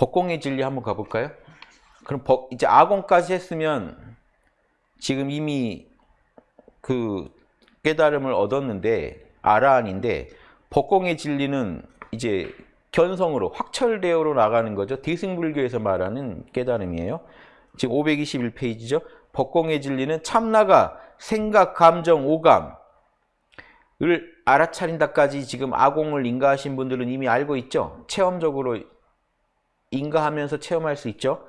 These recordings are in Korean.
법공의 진리 한번 가볼까요? 그럼 법, 이제 아공까지 했으면 지금 이미 그 깨달음을 얻었는데 아라한인데 법공의 진리는 이제 견성으로 확철대어로 나가는 거죠. 대승불교에서 말하는 깨달음이에요. 지금 521페이지죠. 법공의 진리는 참나가 생각, 감정, 오감을 알아차린다까지 지금 아공을 인가하신 분들은 이미 알고 있죠. 체험적으로 인가 하면서 체험할 수 있죠.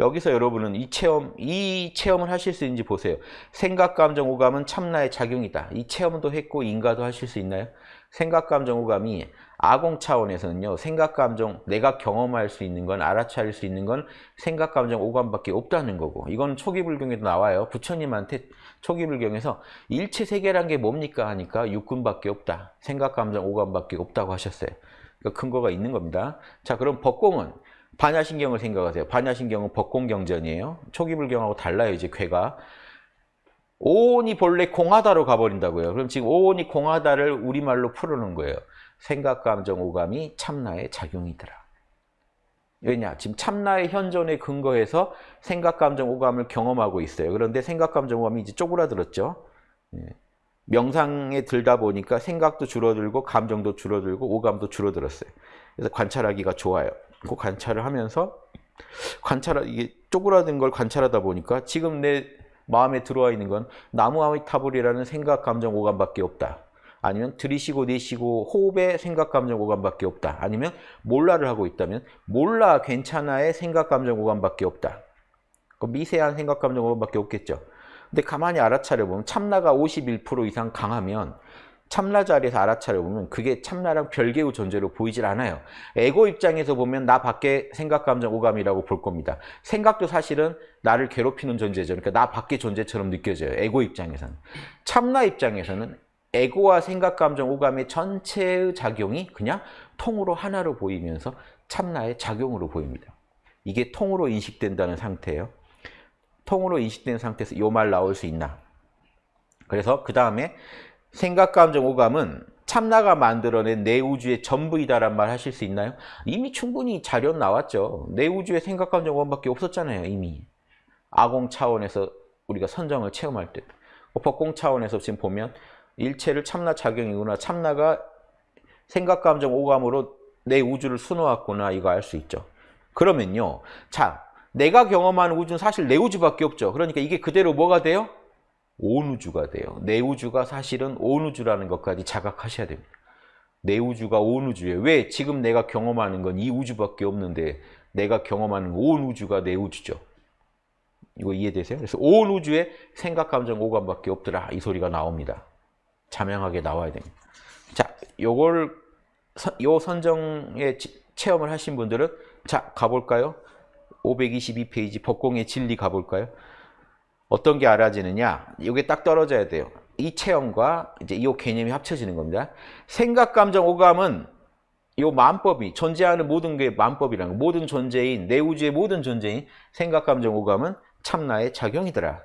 여기서 여러분은 이 체험, 이 체험을 하실 수 있는지 보세요. 생각, 감정, 오감은 참나의 작용이다. 이 체험도 했고 인가도 하실 수 있나요? 생각, 감정, 오감이 아공 차원에서는요. 생각, 감정, 내가 경험할 수 있는 건 알아차릴 수 있는 건 생각, 감정, 오감밖에 없다는 거고 이건 초기 불경에도 나와요. 부처님한테 초기 불경에서 일체 세계란 게 뭡니까 하니까 육군밖에 없다. 생각, 감정, 오감밖에 없다고 하셨어요. 그러니까 근거가 있는 겁니다. 자, 그럼 법공은 반야신경을 생각하세요. 반야신경은 법공경전이에요. 초기 불경하고 달라요. 이제 괴가. 오온이 본래 공하다로 가버린다고요. 그럼 지금 오온이 공하다를 우리말로 풀어놓은 거예요. 생각, 감정, 오감이 참나의 작용이더라. 왜냐? 지금 참나의 현존에 근거해서 생각, 감정, 오감을 경험하고 있어요. 그런데 생각, 감정, 오감이 이제 쪼그라들었죠. 예. 명상에 들다 보니까 생각도 줄어들고 감정도 줄어들고 오감도 줄어들었어요. 그래서 관찰하기가 좋아요. 그 관찰을 하면서 관찰 이게 쪼그라든 걸 관찰하다 보니까 지금 내 마음에 들어와 있는 건 나무 아미타불이라는 생각, 감정, 오감밖에 없다. 아니면 들이쉬고 내쉬고 호흡에 생각, 감정, 오감밖에 없다. 아니면 몰라를 하고 있다면 몰라, 괜찮아의 생각, 감정, 오감밖에 없다. 그 미세한 생각, 감정, 오감밖에 없겠죠. 근데 가만히 알아차려 보면 참나가 51% 이상 강하면 참나 자리에서 알아차려 보면 그게 참나랑 별개의 존재로 보이질 않아요. 에고 입장에서 보면 나 밖에 생각, 감정, 오감이라고 볼 겁니다. 생각도 사실은 나를 괴롭히는 존재죠. 그러니까 나 밖의 존재처럼 느껴져요. 에고 입장에서는. 참나 입장에서는 에고와 생각, 감정, 오감의 전체의 작용이 그냥 통으로 하나로 보이면서 참나의 작용으로 보입니다. 이게 통으로 인식된다는 상태예요. 통으로 인식된 상태에서 이말 나올 수 있나? 그래서 그 다음에 생각, 감정, 오감은 참나가 만들어낸 내 우주의 전부이다란 말 하실 수 있나요? 이미 충분히 자료 나왔죠. 내 우주의 생각, 감정, 오감밖에 없었잖아요. 이미. 아공 차원에서 우리가 선정을 체험할 때. 법공 차원에서 지금 보면 일체를 참나 작용이구나. 참나가 생각, 감정, 오감으로 내 우주를 수놓았구나. 이거 알 수 있죠. 그러면요. 자, 내가 경험하는 우주는 사실 내 우주밖에 없죠. 그러니까 이게 그대로 뭐가 돼요? 온 우주가 돼요. 내 우주가 사실은 온 우주라는 것까지 자각하셔야 됩니다. 내 우주가 온 우주예요. 왜? 지금 내가 경험하는 건 이 우주밖에 없는데 내가 경험하는 온 우주가 내 우주죠. 이거 이해되세요? 그래서 온 우주에 생각, 감정, 오감밖에 없더라. 이 소리가 나옵니다. 자명하게 나와야 됩니다. 자, 요걸 요 선정에 체험을 하신 분들은 자, 가볼까요? 522페이지 법공의 진리 가볼까요? 어떤 게 알아지느냐? 이게 딱 떨어져야 돼요. 이 체험과 이제 이 개념이 합쳐지는 겁니다. 생각, 감정, 오감은 이 만법이 존재하는 모든 게 만법이라는 거. 모든 존재인 내 우주의 모든 존재인 생각, 감정, 오감은 참나의 작용이더라.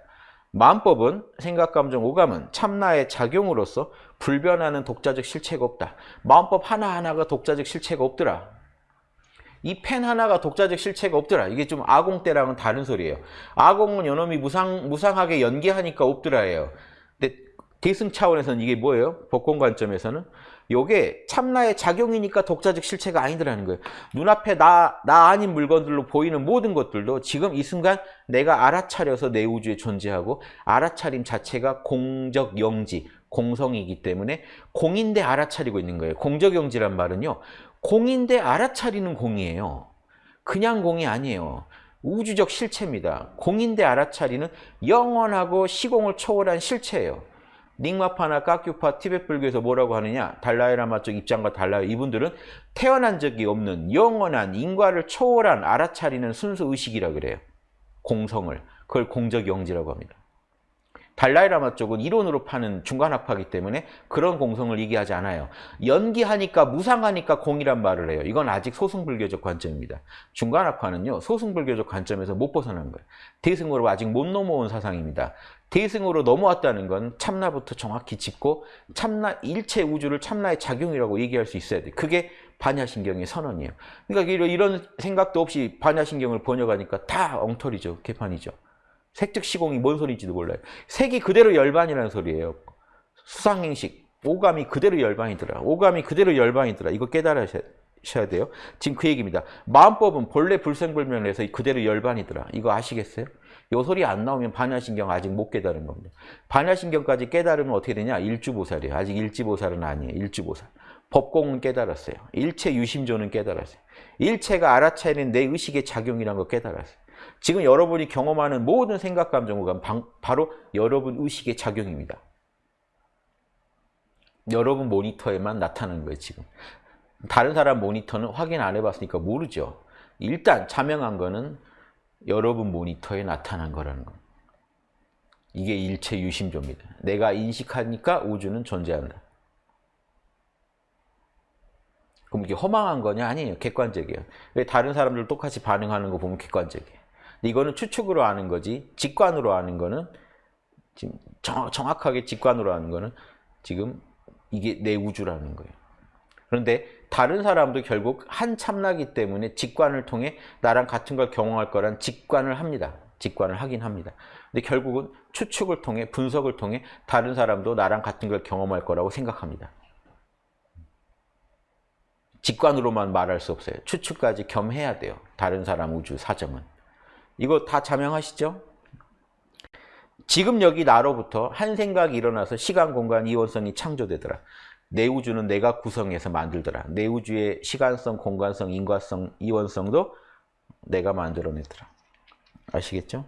만법은 생각, 감정, 오감은 참나의 작용으로서 불변하는 독자적 실체가 없다. 마음법 하나하나가 독자적 실체가 없더라. 이 펜 하나가 독자적 실체가 없더라. 이게 좀 아공 때랑은 다른 소리예요. 아공은 요놈이 무상, 무상하게 연기하니까 없더라예요. 근데 대승 차원에서는 이게 뭐예요? 법권 관점에서는 요게 참나의 작용이니까 독자적 실체가 아니더라는 거예요. 눈앞에 나, 나 아닌 물건들로 보이는 모든 것들도 지금 이 순간 내가 알아차려서 내 우주에 존재하고 알아차림 자체가 공적 영지, 공성이기 때문에 공인데 알아차리고 있는 거예요. 공적 영지란 말은요. 공인데 알아차리는 공이에요. 그냥 공이 아니에요. 우주적 실체입니다. 공인데 알아차리는 영원하고 시공을 초월한 실체예요. 닉마파나 까큐파 티벳 불교에서 뭐라고 하느냐 달라이라마 쪽 입장과 달라요. 이분들은 태어난 적이 없는 영원한 인과를 초월한 알아차리는 순수 의식이라 그래요. 공성을. 그걸 공적 영지라고 합니다. 달라이라마 쪽은 이론으로 파는 중간학파이기 때문에 그런 공성을 얘기하지 않아요. 연기하니까 무상하니까 공이란 말을 해요. 이건 아직 소승불교적 관점입니다. 중간학파는요. 소승불교적 관점에서 못 벗어난 거예요. 대승으로 아직 못 넘어온 사상입니다. 대승으로 넘어왔다는 건 참나부터 정확히 짚고 참나 일체 우주를 참나의 작용이라고 얘기할 수 있어야 돼. 그게 반야신경의 선언이에요. 그러니까 이런 생각도 없이 반야신경을 번역하니까 다 엉터리죠. 개판이죠. 색즉 시공이 뭔 소리인지도 몰라요. 색이 그대로 열반이라는 소리예요. 수상행식, 오감이 그대로 열반이더라. 오감이 그대로 열반이더라. 이거 깨달으셔야 돼요. 지금 그 얘기입니다. 마음법은 본래 불생불멸해서 그대로 열반이더라. 이거 아시겠어요? 요 소리 안 나오면 반야신경 아직 못 깨달은 겁니다. 반야신경까지 깨달으면 어떻게 되냐? 일주보살이에요. 아직 일지보살은 아니에요. 일주보살. 법공은 깨달았어요. 일체 유심조는 깨달았어요. 일체가 알아차리는 내 의식의 작용이라는 걸 깨달았어요. 지금 여러분이 경험하는 모든 생각, 감정, 오감 바로 여러분 의식의 작용입니다. 여러분 모니터에만 나타나는 거예요, 지금. 다른 사람 모니터는 확인 안 해봤으니까 모르죠. 일단 자명한 거는 여러분 모니터에 나타난 거라는 거. 이게 일체 유심조입니다. 내가 인식하니까 우주는 존재한다. 그럼 이게 허망한 거냐? 아니에요. 객관적이에요. 왜 다른 사람들 똑같이 반응하는 거 보면 객관적이에요. 이거는 추측으로 아는 거지 직관으로 아는 거는 지금 정, 정확하게 직관으로 아는 거는 지금 이게 내 우주라는 거예요. 그런데 다른 사람도 결국 한 참나기 때문에 직관을 통해 나랑 같은 걸 경험할 거란 직관을 합니다. 직관을 하긴 합니다. 근데 결국은 추측을 통해 분석을 통해 다른 사람도 나랑 같은 걸 경험할 거라고 생각합니다. 직관으로만 말할 수 없어요. 추측까지 겸해야 돼요. 다른 사람 우주 사정은. 이거 다 자명하시죠? 지금 여기 나로부터 한 생각이 일어나서 시간, 공간, 이원성이 창조되더라. 내 우주는 내가 구성해서 만들더라. 내 우주의 시간성, 공간성, 인과성, 이원성도 내가 만들어내더라. 아시겠죠?